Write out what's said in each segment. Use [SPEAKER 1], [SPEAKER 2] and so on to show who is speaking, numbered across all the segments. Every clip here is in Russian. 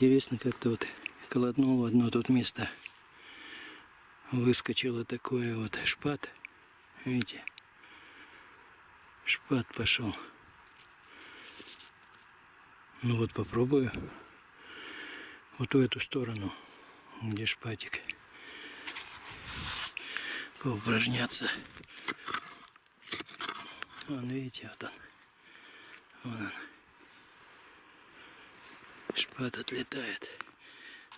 [SPEAKER 1] Интересно, как-то вот колотнул в одно тут место. Выскочило такое вот шпат. Видите? Шпат пошел. Ну вот попробую. Вот в эту сторону, где шпатик. Поупражняться. Вон, видите, вот он. Вон он. Шпат отлетает.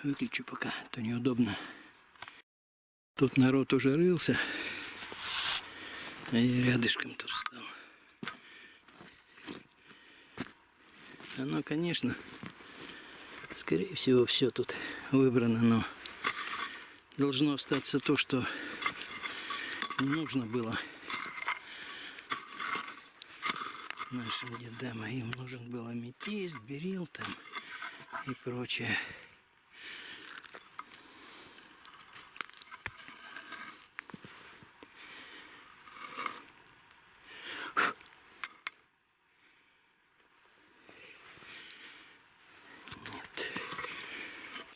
[SPEAKER 1] Выключу пока, а то неудобно. Тут народ уже рылся. А я рядышком тут встал. Оно, конечно, скорее всего, все тут выбрано, но должно остаться то, что нужно было нашим дедам. А им нужен был аметист, берил там и прочее.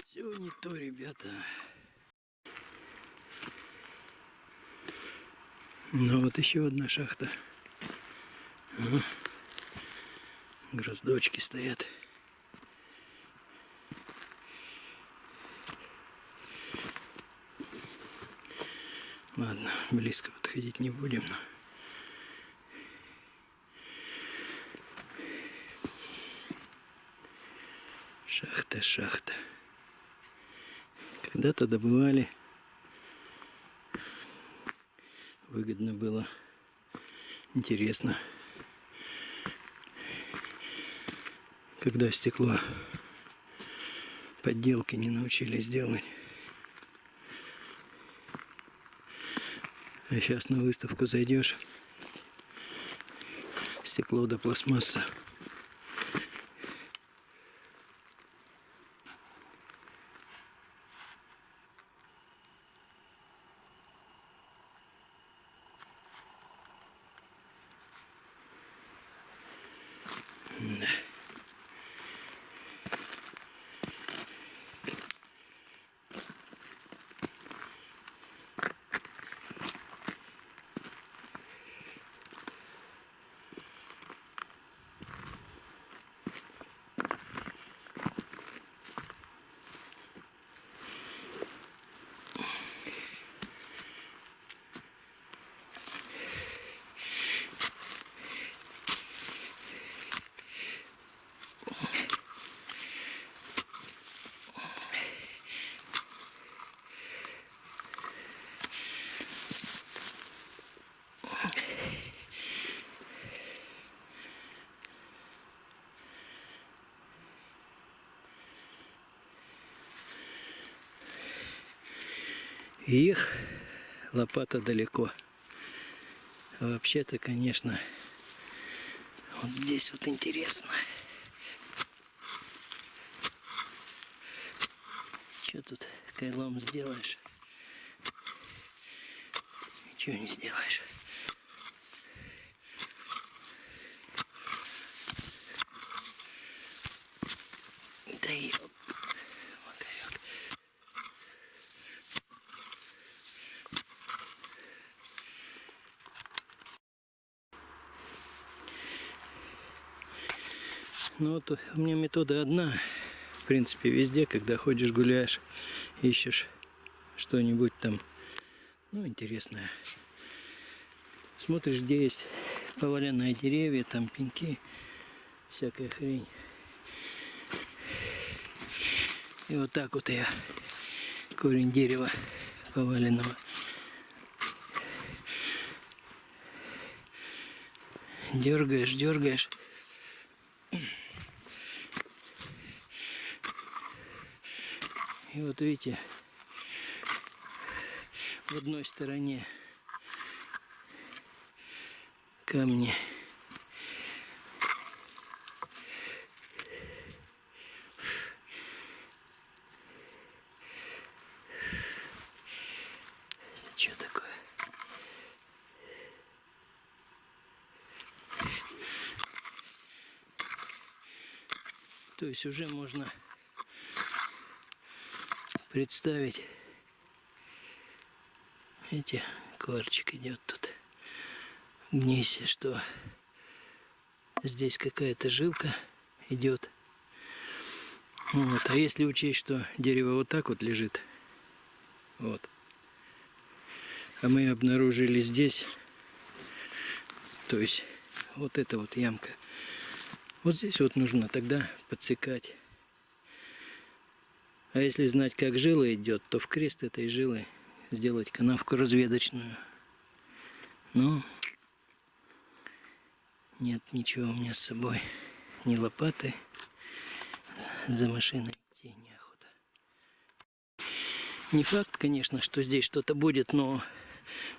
[SPEAKER 1] Все не то, ребята. Ну вот еще одна шахта. Гроздочки стоят. Ладно, близко подходить не будем. Шахта, шахта. Когда-то добывали. Выгодно было. Интересно. Когда стекло подделки не научились делать. А сейчас на выставку зайдешь, стекло до пластмасса. Их лопата далеко. Вообще-то, конечно, вот здесь вот интересно. Что тут кайлом сделаешь? Ничего не сделаешь. Ну вот у меня метода одна. В принципе, везде, когда ходишь, гуляешь, ищешь что-нибудь там, ну, интересное. Смотришь, где есть поваленные деревья, там пеньки, всякая хрень. И вот так вот я корень дерева поваленного. Дергаешь, дергаешь. Вот видите, в одной стороне камни. Что такое? То есть уже можно представить. Эти кварчик идет тут. Гнейся, что здесь какая-то жилка идет. Вот. А если учесть, что дерево вот так вот лежит, вот, а мы обнаружили здесь, то есть вот эта вот ямка, вот здесь вот нужно тогда подсекать. А если знать, как жила идет, то в крест этой жилы сделать канавку разведочную. Но нет ничего у меня с собой. Ни лопаты. За машиной идти неохота. Не факт, конечно, что здесь что-то будет, но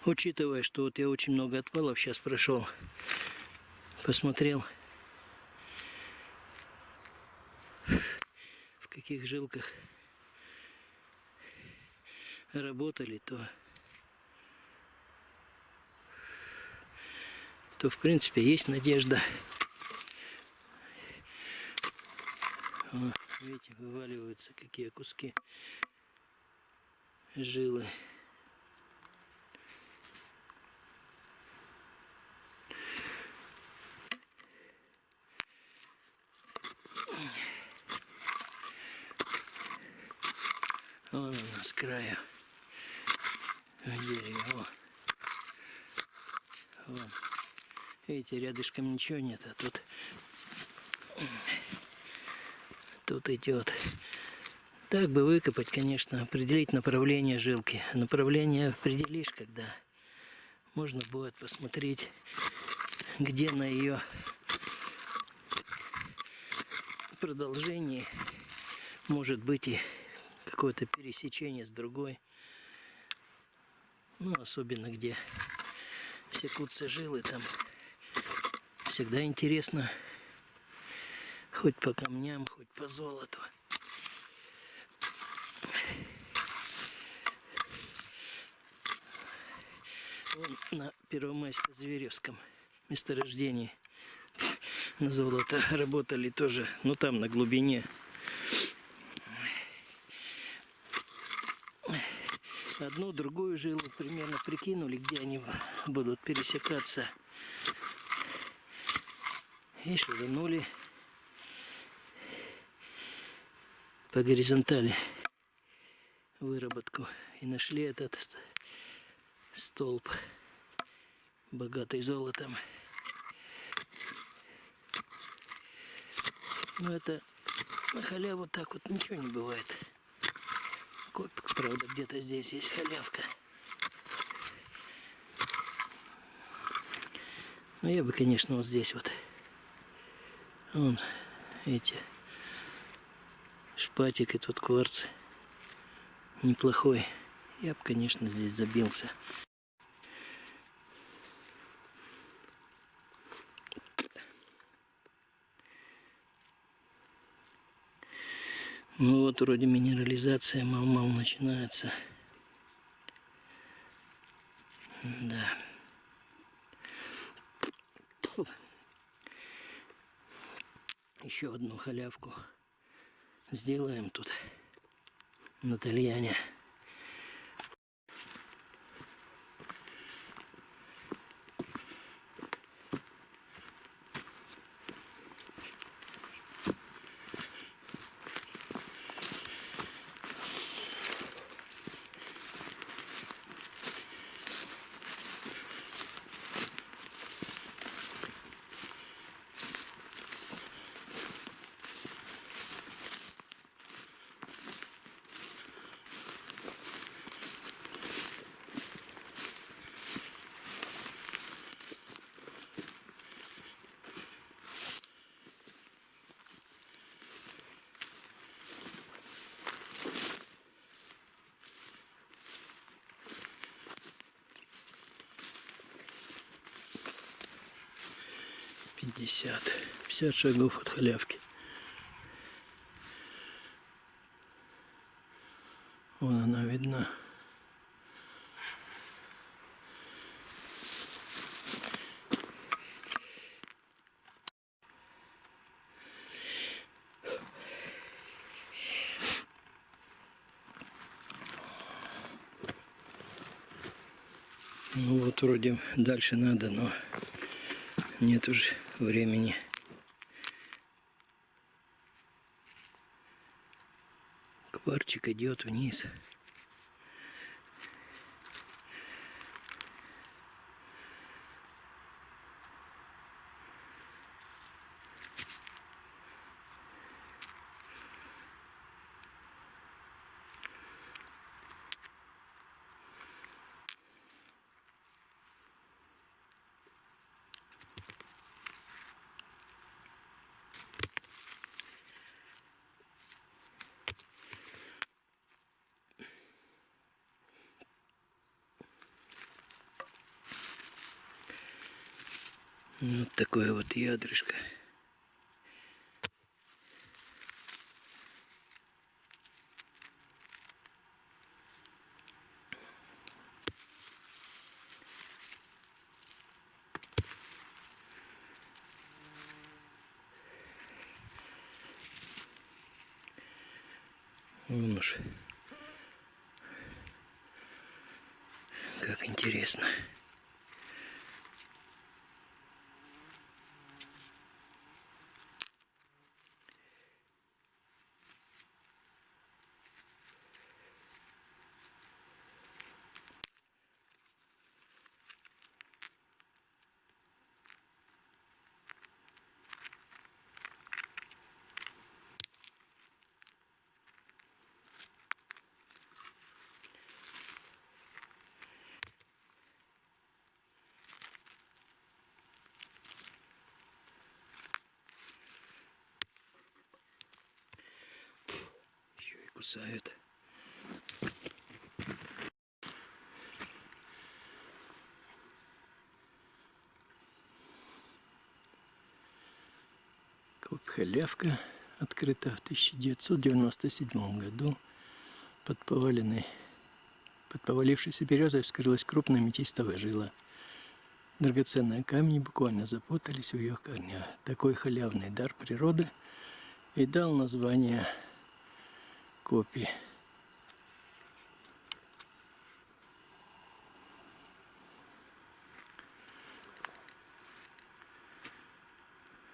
[SPEAKER 1] учитывая, что вот я очень много отвалов сейчас прошел, посмотрел, в каких жилках работали, то, то в принципе есть надежда. О, видите, вываливаются какие куски жилы. Вон с края О. Вон. Видите, рядышком ничего нет, а тут тут идет. Так бы выкопать, конечно, определить направление жилки. Направление определишь, когда можно будет посмотреть, где на ее продолжении может быть и какое-то пересечение с другой. Ну, особенно где секутся жилы, там всегда интересно. Хоть по камням, хоть по золоту. Вон на Первомайско-Зверевском месторождении на золото работали тоже, ну там на глубине одну, другую жилу примерно прикинули, где они будут пересекаться. И шиганули по горизонтали выработку. И нашли этот столб, богатый золотом. Но это на халяву так вот ничего не бывает. Копик, правда, где-то здесь есть халявка. Ну, я бы, конечно, вот здесь вот. Вон эти шпатик и тут кварц неплохой. Я бы, конечно, здесь забился. Ну вот вроде минерализация мал-мал начинается. Да. Еще одну халявку сделаем тут на тальяне. 50. 50 шагов от халявки. Вон она видна. Ну вот вроде дальше надо, но нет уже времени. Кварчик идет вниз. Вот такое вот ядрышко. Вон уж. Как интересно. Кусают. Коп Халявка открыта в 1997 году. Под поваленной, под повалившейся березой вскрылась крупная метистовая жила. Драгоценные камни буквально запутались в ее корнях. Такой халявный дар природы и дал название копии.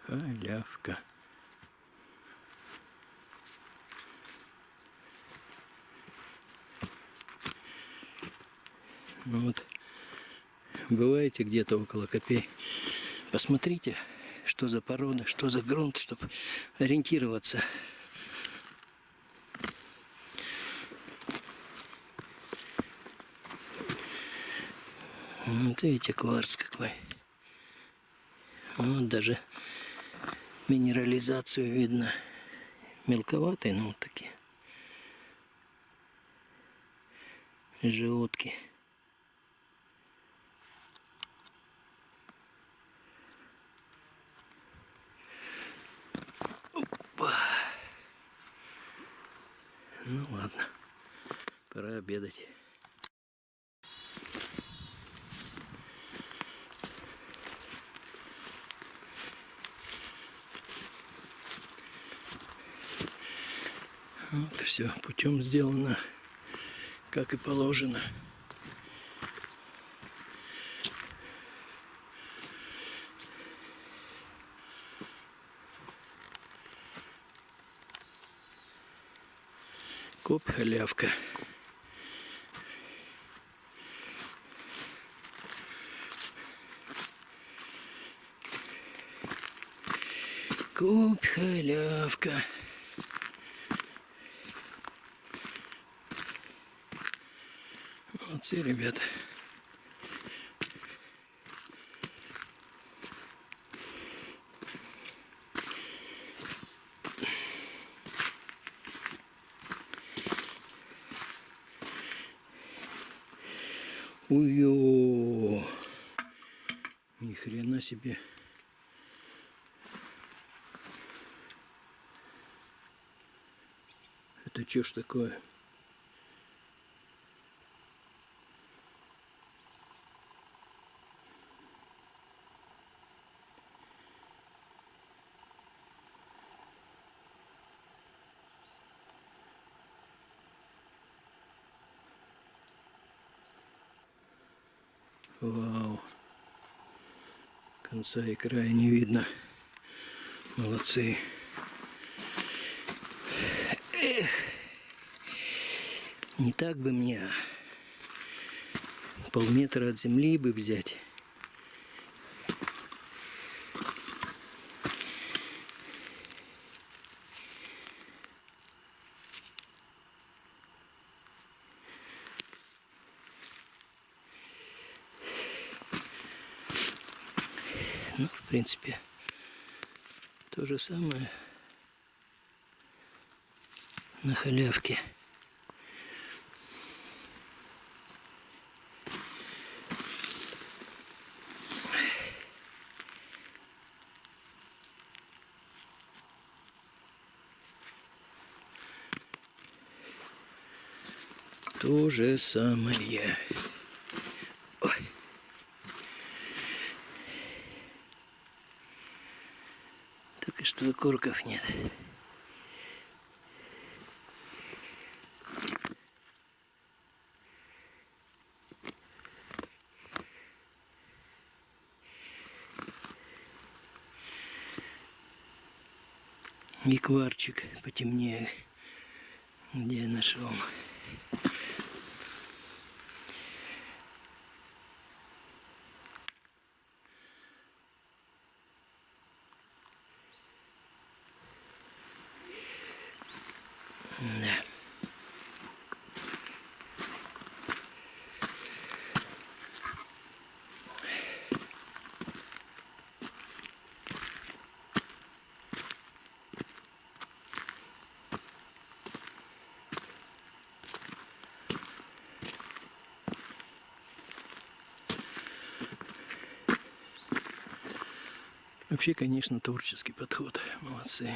[SPEAKER 1] Халявка. Вот, бываете где-то около копей, посмотрите, что за порода, что за грунт, чтобы ориентироваться. Вот видите, кварц какой. Вот даже минерализацию видно. Мелковатые, но вот такие. Желудки. Опа. Ну ладно, пора обедать. Вот все путем сделано, как и положено. Коп халявка. Коп халявка. Молодцы, ребята. Уё! Ни хрена себе. Это что ж такое? Конца и края не видно. Молодцы. Эх. Не так бы мне. Полметра от земли бы взять. Ну, в принципе, то же самое на халявке. То же самое. Окурков нет. И потемнее, где я нашел. Да. Вообще, конечно, творческий подход. Молодцы.